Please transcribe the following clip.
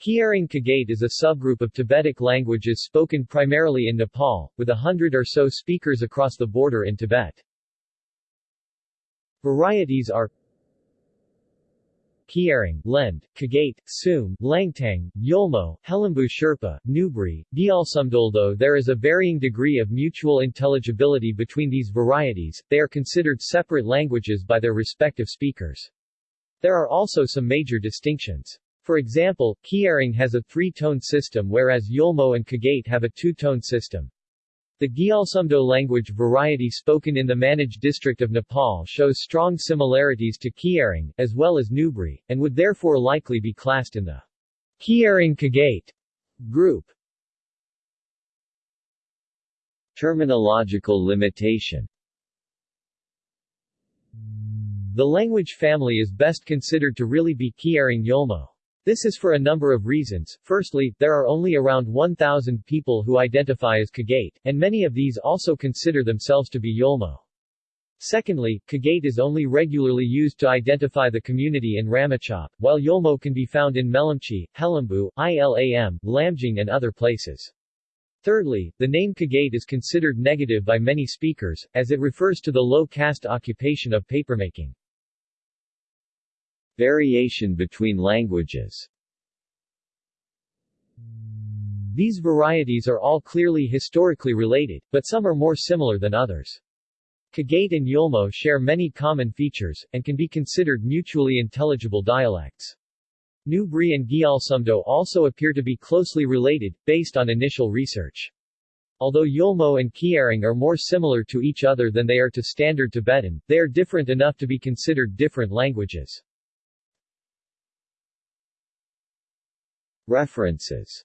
Kyirong Kagate is a subgroup of Tibetic languages spoken primarily in Nepal, with a hundred or so speakers across the border in Tibet. Varieties are Kyirong, Lend, Kagate, Tsum, Langtang, Yolmo, Helambu Sherpa, Nubri, Gyalsumdo Though there is a varying degree of mutual intelligibility between these varieties, they are considered separate languages by their respective speakers. There are also some major distinctions. For example, Kyirong has a three-tone system whereas Yolmo and Kagate have a two-tone system. The Gyalsumdo language variety spoken in the Manang district of Nepal shows strong similarities to Kyirong, as well as Nubri, and would therefore likely be classed in the Kyirong Kagate group. Terminological limitation The language family is best considered to really be Kyirong Yolmo. This is for a number of reasons. Firstly, there are only around 1,000 people who identify as Kagate, and many of these also consider themselves to be Yolmo. Secondly, Kagate is only regularly used to identify the community in Ramechhap, while Yolmo can be found in Melamchi, Helambu, Ilam, Lamjung and other places. Thirdly, the name Kagate is considered negative by many speakers, as it refers to the low-caste occupation of papermaking. Variation between languages These varieties are all clearly historically related, but some are more similar than others. Kagate and Yolmo share many common features, and can be considered mutually intelligible dialects. Nubri and Gyalsumdo also appear to be closely related, based on initial research. Although Yolmo and Kyirong are more similar to each other than they are to Standard Tibetan, they are different enough to be considered different languages. References